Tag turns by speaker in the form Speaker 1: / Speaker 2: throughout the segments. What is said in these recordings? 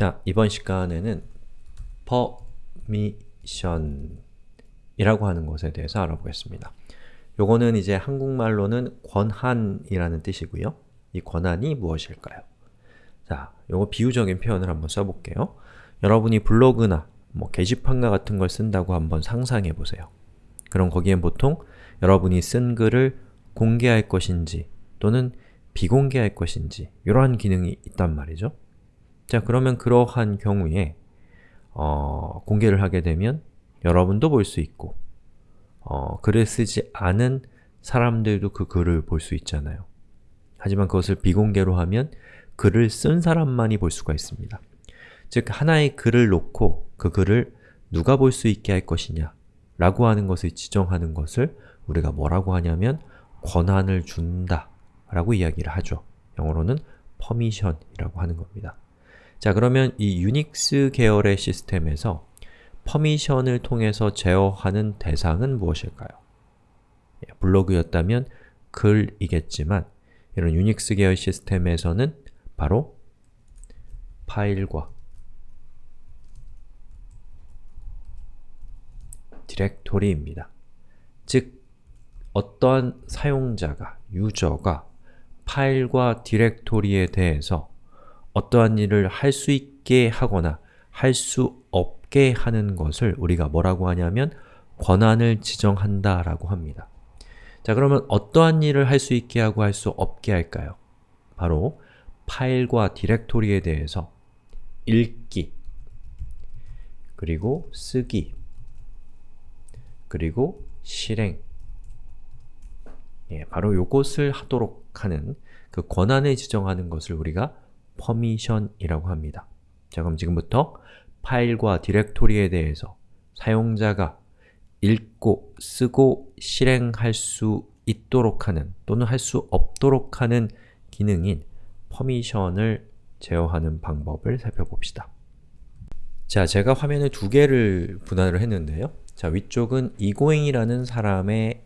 Speaker 1: 자, 이번 시간에는 permission이라고 하는 것에 대해서 알아보겠습니다. 요거는 이제 한국말로는 권한이라는 뜻이고요. 이 권한이 무엇일까요? 자, 요거 비유적인 표현을 한번 써볼게요. 여러분이 블로그나 뭐 게시판과 같은 걸 쓴다고 한번 상상해 보세요. 그럼 거기엔 보통 여러분이 쓴 글을 공개할 것인지 또는 비공개할 것인지 이러한 기능이 있단 말이죠. 자, 그러면 그러한 경우에 어, 공개를 하게 되면 여러분도 볼 수 있고 어, 글을 쓰지 않은 사람들도 그 글을 볼 수 있잖아요. 하지만 그것을 비공개로 하면 글을 쓴 사람만이 볼 수가 있습니다. 즉, 하나의 글을 놓고 그 글을 누가 볼 수 있게 할 것이냐 라고 하는 것을 지정하는 것을 우리가 뭐라고 하냐면 권한을 준다 라고 이야기를 하죠. 영어로는 permission이라고 하는 겁니다. 자, 그러면 이 유닉스 계열의 시스템에서 퍼미션을 통해서 제어하는 대상은 무엇일까요? 예, 블로그였다면 글이겠지만 이런 유닉스 계열 시스템에서는 바로 파일과 디렉토리입니다. 즉, 어떠한 사용자가, 유저가 파일과 디렉토리에 대해서 어떠한 일을 할 수 있게 하거나 할 수 없게 하는 것을 우리가 뭐라고 하냐면 권한을 지정한다 라고 합니다. 자 그러면 어떠한 일을 할 수 있게 하고 할 수 없게 할까요? 바로 파일과 디렉토리에 대해서 읽기 그리고 쓰기 그리고 실행 예, 바로 요것을 하도록 하는 그 권한을 지정하는 것을 우리가 permission이라고 합니다. 자 그럼 지금부터 파일과 디렉토리에 대해서 사용자가 읽고, 쓰고, 실행할 수 있도록 하는 또는 할 수 없도록 하는 기능인 permission을 제어하는 방법을 살펴봅시다. 자, 제가 화면을 두 개를 분할을 했는데요. 자, 위쪽은 이고잉이라는 사람의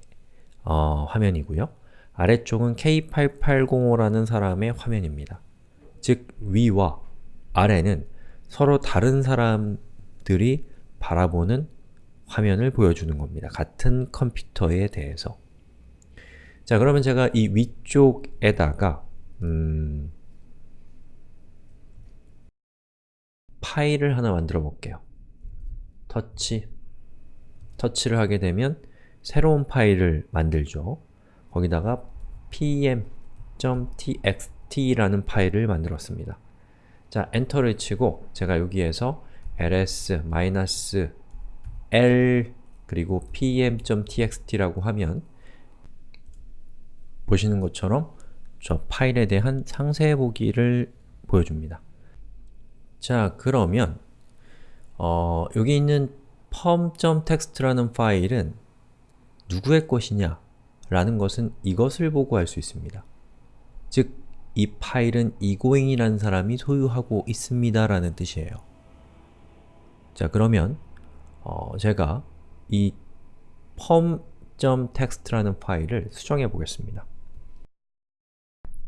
Speaker 1: 어, 화면이고요. 아래쪽은 K8805라는 사람의 화면입니다. 즉, 위와 아래는 서로 다른 사람들이 바라보는 화면을 보여주는 겁니다. 같은 컴퓨터에 대해서. 자, 그러면 제가 이 위쪽에다가 음, 파일을 하나 만들어 볼게요. 터치 터치를 하게 되면 새로운 파일을 만들죠. 거기다가 pm.txt t라는 파일을 만들었습니다. 자, 엔터를 치고 제가 여기에서 ls-l 그리고 pm.txt라고 하면 보시는 것처럼 저 파일에 대한 상세 보기를 보여줍니다. 자, 그러면 어, 여기 있는 perm.txt라는 파일은 누구의 것이냐 라는 것은 이것을 보고 알 수 있습니다. 즉, 이 파일은 이고잉이라는 사람이 소유하고 있습니다 라는 뜻이에요. 자 그러면 어, 제가 이 perm.txt라는 파일을 수정해 보겠습니다.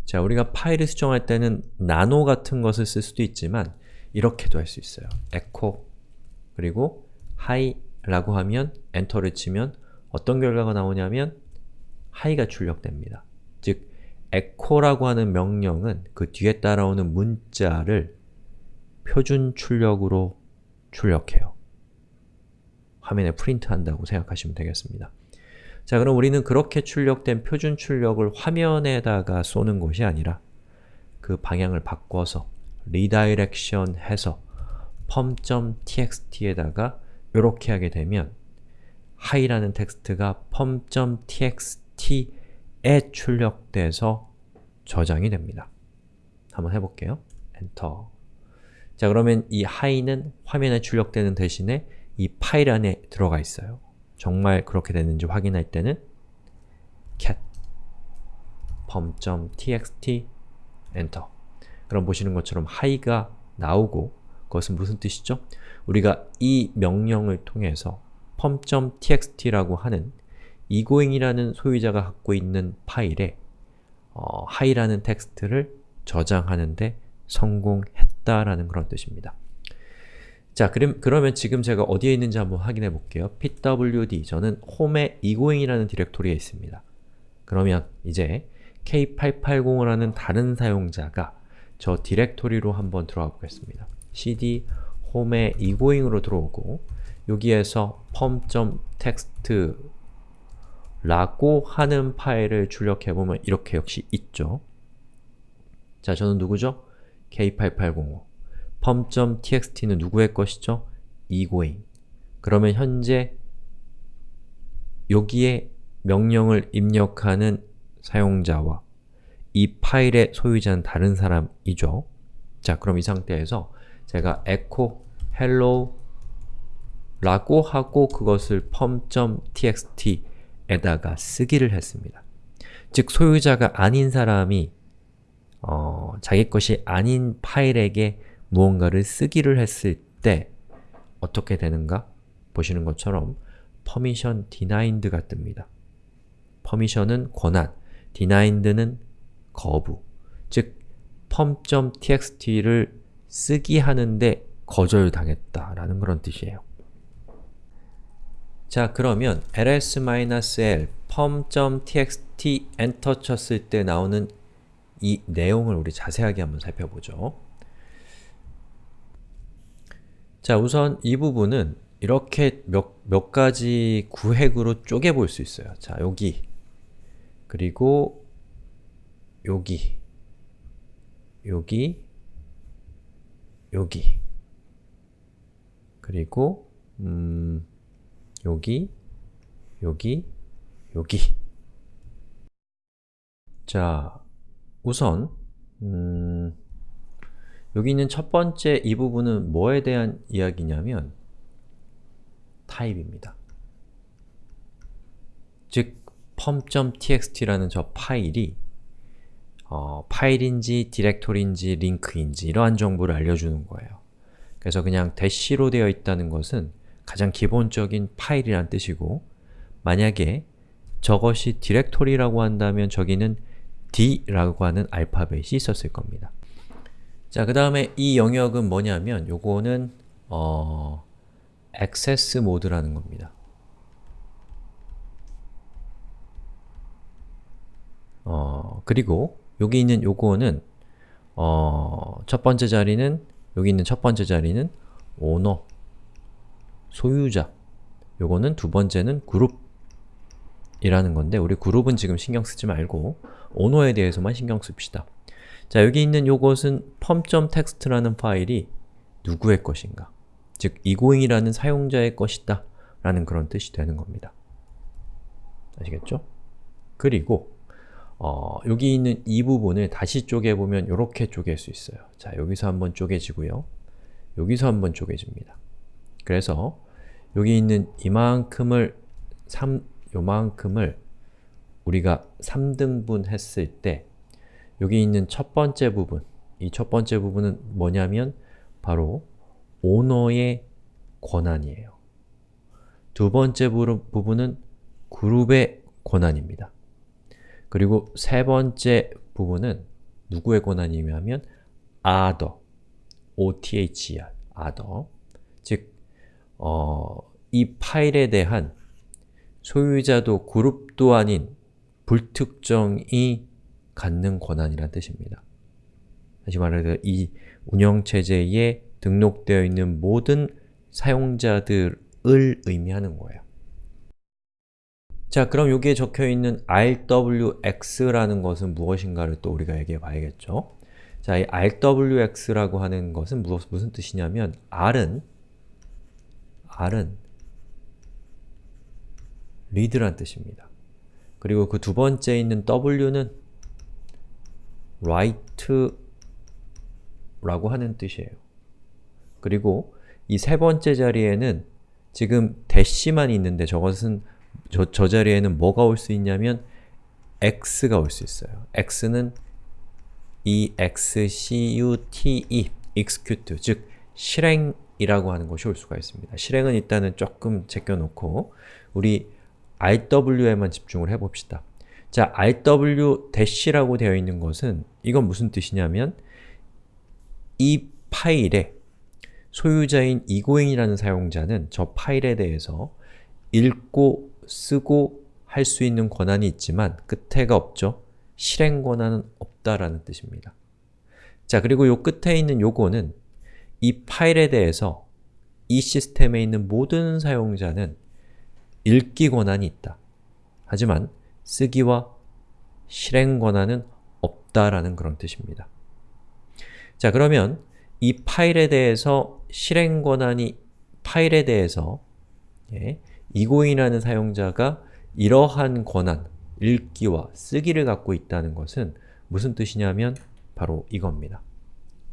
Speaker 1: 자, 우리가 파일을 수정할 때는 나노 같은 것을 쓸 수도 있지만 이렇게도 할 수 있어요. echo 그리고 hi 라고 하면 엔터를 치면 어떤 결과가 나오냐면 hi가 출력됩니다. 즉, echo라고 하는 명령은 그 뒤에 따라오는 문자를 표준 출력으로 출력해요. 화면에 프린트한다고 생각하시면 되겠습니다. 자, 그럼 우리는 그렇게 출력된 표준 출력을 화면에다가 쏘는 것이 아니라 그 방향을 바꿔서 redirection 해서 pom.txt에다가 이렇게 하게 되면 hi라는 텍스트가 pom.txt 에 출력돼서 저장이 됩니다. 한번 해볼게요. 엔터 자 그러면 이 hi는 화면에 출력되는 대신에 이 파일 안에 들어가 있어요. 정말 그렇게 됐는지 확인할 때는 cat pom.txt 엔터 그럼 보시는 것처럼 hi가 나오고 그것은 무슨 뜻이죠? 우리가 이 명령을 통해서 pom.txt라고 하는 이고잉이라는 소유자가 갖고 있는 파일에 어, hi라는 텍스트를 저장하는데 성공했다 있다라는 그런 뜻입니다. 자, 그럼, 그러면 지금 제가 어디에 있는지 한번 확인해 볼게요. pwd, 저는 홈에 egoing이라는 디렉토리에 있습니다. 그러면 이제 k880을 하는 다른 사용자가 저 디렉토리로 한번 들어가 보겠습니다. cd 홈에 egoing으로 들어오고 여기에서 pom.text 라고 하는 파일을 출력해보면 이렇게 역시 있죠. 자, 저는 누구죠? k8805 pom.txt는 누구의 것이죠? egoing 그러면 현재 여기에 명령을 입력하는 사용자와 이 파일의 소유자는 다른 사람이죠. 자, 그럼 이 상태에서 제가 echo hello 라고 하고 그것을 pom.txt 에다가 쓰기를 했습니다. 즉, 소유자가 아닌 사람이 어, 자기 것이 아닌 파일에게 무언가를 쓰기를 했을 때 어떻게 되는가? 보시는 것처럼 permission denied가 뜹니다. permission은 권한, denied는 거부 즉, pom.txt를 쓰기 하는데 거절당했다라는 그런 뜻이에요. 자, 그러면 ls-l pom.txt 엔터 쳤을 때 나오는 이 내용을 우리 자세하게 한번 살펴보죠. 자, 우선 이 부분은 이렇게 몇, 몇 가지 구획으로 쪼개볼 수 있어요. 자, 여기 그리고 여기 여기 여기 그리고 음, 여기 여기 여기 자, 우선 음, 여기 있는 첫 번째 이 부분은 뭐에 대한 이야기냐면 타입입니다. 즉, pom.txt라는 저 파일이 어, 파일인지, 디렉토리인지, 링크인지 이러한 정보를 알려주는 거예요. 그래서 그냥 대시로 되어 있다는 것은 가장 기본적인 파일이란 뜻이고 만약에 저것이 디렉토리라고 한다면 저기는 D라고 하는 알파벳이 있었을 겁니다. 자, 그 다음에 이 영역은 뭐냐면 요거는 어, 액세스 모드라는 겁니다. 어, 그리고 여기 있는 요거는 어, 첫 번째 자리는 여기 있는 첫 번째 자리는 오너, 소유자 요거는 두 번째는 그룹이라는 건데 우리 그룹은 지금 신경 쓰지 말고 오너에 대해서만 신경 씁시다. 자, 여기 있는 요것은 pom.txt라는 파일이 누구의 것인가? 즉, egoing이라는 사용자의 것이다 라는 그런 뜻이 되는 겁니다. 아시겠죠? 그리고 어, 여기 있는 이 부분을 다시 쪼개보면 이렇게 쪼갤 수 있어요. 자, 여기서 한번 쪼개지고요. 여기서 한번 쪼개집니다. 그래서 여기 있는 이만큼을 3, 요만큼을 우리가 3등분 했을 때 여기 있는 첫 번째 부분, 이 첫 번째 부분은 뭐냐면 바로 오너의 권한이에요. 두 번째 부분은 그룹의 권한입니다. 그리고 세 번째 부분은 누구의 권한이냐면 other, other, other 즉, 어, 이 파일에 대한 소유자도 그룹도 아닌 불특정이 갖는 권한이란 뜻입니다. 다시 말해서 이 운영체제에 등록되어 있는 모든 사용자들을 의미하는 거예요. 자, 그럼 여기에 적혀있는 rwx라는 것은 무엇인가를 또 우리가 얘기해 봐야겠죠. 자, 이 rwx라고 하는 것은 무슨, 뜻이냐면 r은 r은 read란 뜻입니다. 그리고 그 두 번째 있는 w는 write라고 하는 뜻이에요. 그리고 이 세 번째 자리에는 지금 대시만 있는데 저것은 저, 저 자리에는 뭐가 올 수 있냐면 x가 올 수 있어요. x는 execute, execute, 즉 실행 이라고 하는 것이 올 수가 있습니다. 실행은 일단은 조금 제껴놓고 우리 rw에만 집중을 해봅시다. 자, rw-라고 되어 있는 것은 이건 무슨 뜻이냐면 이 파일에 소유자인 이고인이라는 사용자는 저 파일에 대해서 읽고, 쓰고 할 수 있는 권한이 있지만 끝에가 없죠? 실행 권한은 없다라는 뜻입니다. 자, 그리고 요 끝에 있는 요거는 이 파일에 대해서 이 시스템에 있는 모든 사용자는 읽기 권한이 있다. 하지만 쓰기와 실행 권한은 없다라는 그런 뜻입니다. 자, 그러면 이 파일에 대해서 실행 권한이 파일에 대해서 예, 이고인이라는 사용자가 이러한 권한, 읽기와 쓰기를 갖고 있다는 것은 무슨 뜻이냐면 바로 이겁니다.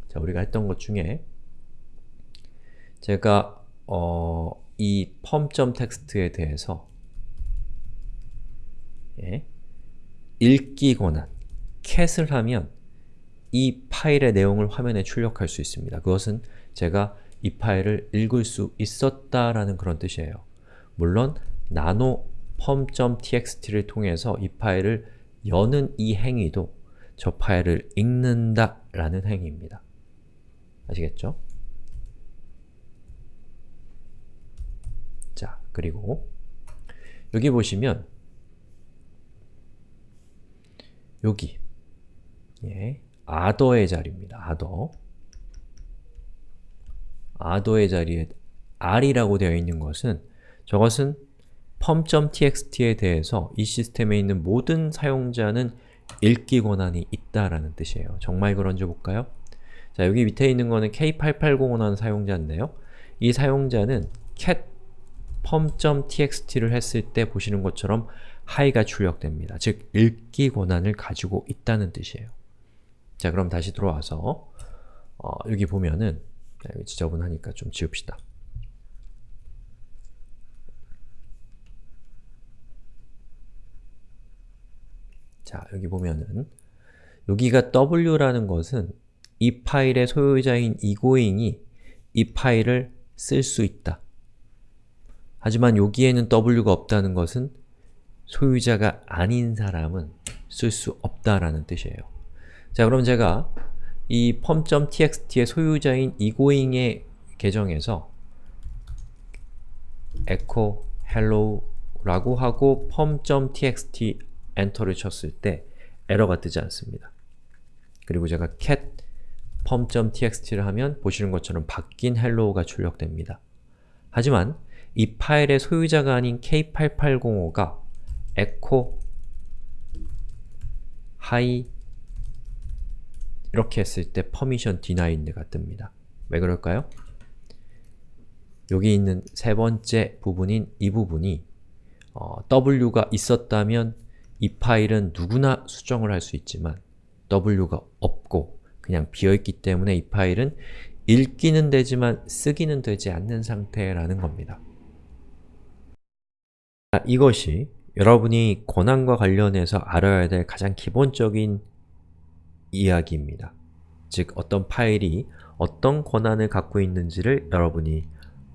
Speaker 1: 자, 우리가 했던 것 중에 제가 어, 이 pom.text에 대해서 예, 읽기 권한, cat을 하면 이 파일의 내용을 화면에 출력할 수 있습니다. 그것은 제가 이 파일을 읽을 수 있었다라는 그런 뜻이에요. 물론 nano pom.txt를 통해서 이 파일을 여는 이 행위도 저 파일을 읽는다 라는 행위입니다. 아시겠죠? 자, 그리고 여기 보시면 여기 예, 아더의 자리입니다. 아더 아더의 자리에 r이라고 되어 있는 것은 저것은 pom.txt에 대해서 이 시스템에 있는 모든 사용자는 읽기 권한이 있다라는 뜻이에요. 정말 그런지 볼까요? 자, 여기 밑에 있는 거는 K8805라는 사용자인데요. 이 사용자는 cat pom.txt를 했을 때 보시는 것처럼 hi가 출력됩니다. 즉, 읽기 권한을 가지고 있다는 뜻이에요. 자, 그럼 다시 들어와서 어, 여기 보면은 여기 지저분하니까 좀 지웁시다. 자, 여기 보면은 여기가 w라는 것은 이 파일의 소유자인 이고잉이 이 파일을 쓸 수 있다. 하지만 여기에는 w가 없다는 것은 소유자가 아닌 사람은 쓸 수 없다라는 뜻이에요. 자, 그럼 제가 이 pom.txt의 소유자인 이고잉의 계정에서 echo hello 라고 하고 pom.txt 엔터를 쳤을 때 에러가 뜨지 않습니다. 그리고 제가 cat pom.txt를 하면 보시는 것처럼 바뀐 hello가 출력됩니다. 하지만 이 파일의 소유자가 아닌 K8805가 echo hi 이렇게 했을 때 permission denied가 뜹니다. 왜 그럴까요? 여기 있는 세 번째 부분인 이 부분이 어, w가 있었다면 이 파일은 누구나 수정을 할 수 있지만 w가 없고 그냥 비어있기 때문에 이 파일은 읽기는 되지만 쓰기는 되지 않는 상태라는 겁니다. 이것이 여러분이 권한과 관련해서 알아야 될 가장 기본적인 이야기입니다. 즉, 어떤 파일이 어떤 권한을 갖고 있는지를 여러분이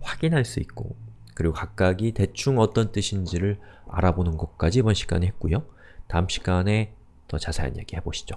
Speaker 1: 확인할 수 있고 그리고 각각이 대충 어떤 뜻인지를 알아보는 것까지 이번 시간에 했고요. 다음 시간에 더 자세한 얘기 해보시죠.